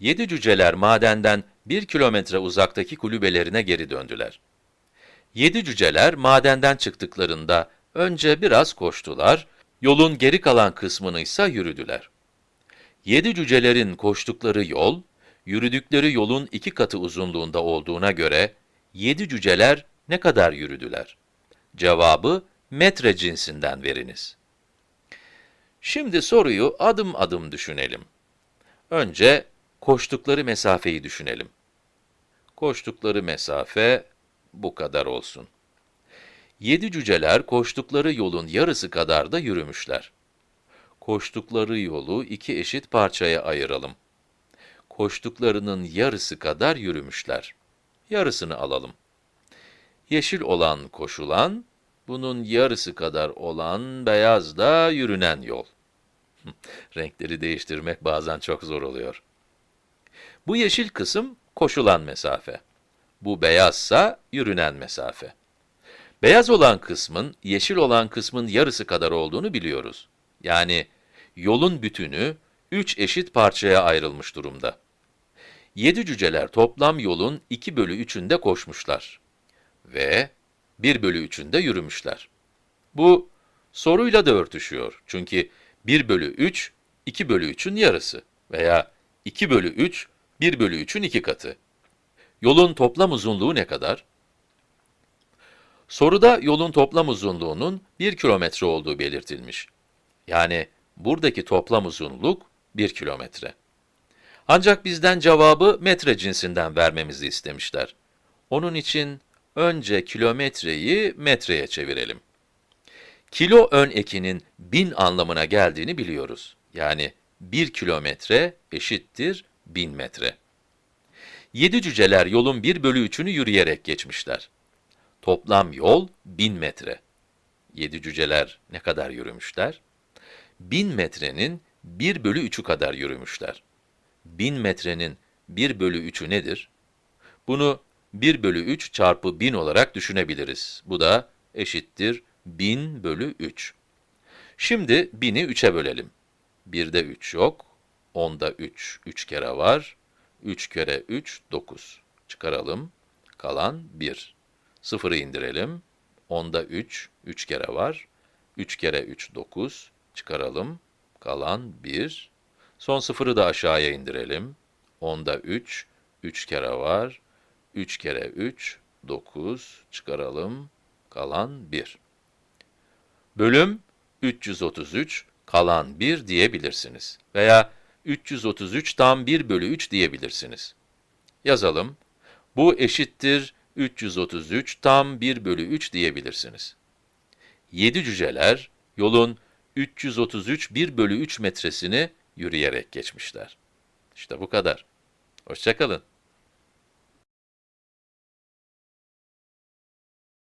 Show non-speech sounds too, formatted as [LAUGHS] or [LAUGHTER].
Yedi cüceler madenden bir kilometre uzaktaki kulübelerine geri döndüler. Yedi cüceler madenden çıktıklarında önce biraz koştular, yolun geri kalan kısmını ise yürüdüler. Yedi cücelerin koştukları yol, yürüdükleri yolun iki katı uzunluğunda olduğuna göre, yedi cüceler ne kadar yürüdüler? Cevabı metre cinsinden veriniz. Şimdi soruyu adım adım düşünelim. Önce koştukları mesafeyi düşünelim. Koştukları mesafe bu kadar olsun. Yedi cüceler koştukları yolun yarısı kadar da yürümüşler. Koştukları yolu iki eşit parçaya ayıralım. Koştuklarının yarısı kadar yürümüşler. Yarısını alalım. Yeşil olan koşulan, bunun yarısı kadar olan beyaz da yürünen yol. [LAUGHS] Renkleri değiştirmek bazen çok zor oluyor. Bu yeşil kısım koşulan mesafe. Bu beyazsa yürünen mesafe. Beyaz olan kısmın, yeşil olan kısmın yarısı kadar olduğunu biliyoruz. Yani yolun bütünü 3 eşit parçaya ayrılmış durumda. 7 cüceler toplam yolun 2 bölü 3'ünde koşmuşlar. Ve 1 bölü 3'ünde yürümüşler. Bu soruyla da örtüşüyor. Çünkü 1 bölü 3, 2 bölü 3'ün yarısı veya 2 bölü 3, 1 bölü 3'ün iki katı. Yolun toplam uzunluğu ne kadar? Soruda yolun toplam uzunluğunun 1 kilometre olduğu belirtilmiş. Yani buradaki toplam uzunluk 1 kilometre. Ancak bizden cevabı metre cinsinden vermemizi istemişler. Onun için önce kilometreyi metreye çevirelim. Kilo ön ekinin bin anlamına geldiğini biliyoruz. Yani 1 kilometre eşittir 1000 metre. Yedi cüceler yolun 1 bölü 3'ünü yürüyerek geçmişler. Toplam yol 1000 metre. Yedi cüceler ne kadar yürümüşler? 1000 metrenin 1 bölü 3'ü kadar yürümüşler. 1000 metrenin 1 bölü 3'ü nedir? Bunu 1 bölü 3 çarpı 1000 olarak düşünebiliriz. Bu da eşittir 1000 bölü 3. Şimdi 1000'i 3'e bölelim. 1'de 3 yok, 10'da 3, 3 kere var. 3 kere 3, 9. Çıkaralım, kalan 1. 0'ı indirelim, 10'da 3, 3 kere var. 3 kere 3, 9. Çıkaralım, kalan 1. Son sıfırı da aşağıya indirelim. 10'da 3, 3 kere var. 3 kere 3, 9. Çıkaralım, kalan 1. Bölüm 333, kalan 1 diyebilirsiniz. Veya 333 tam 1 bölü 3 diyebilirsiniz. Yazalım. Bu eşittir 333 tam 1 bölü 3 diyebilirsiniz. 7 cüceler yolun 333 1 bölü 3 metresini yürüyerek geçmişler. İşte bu kadar. Hoşçakalın.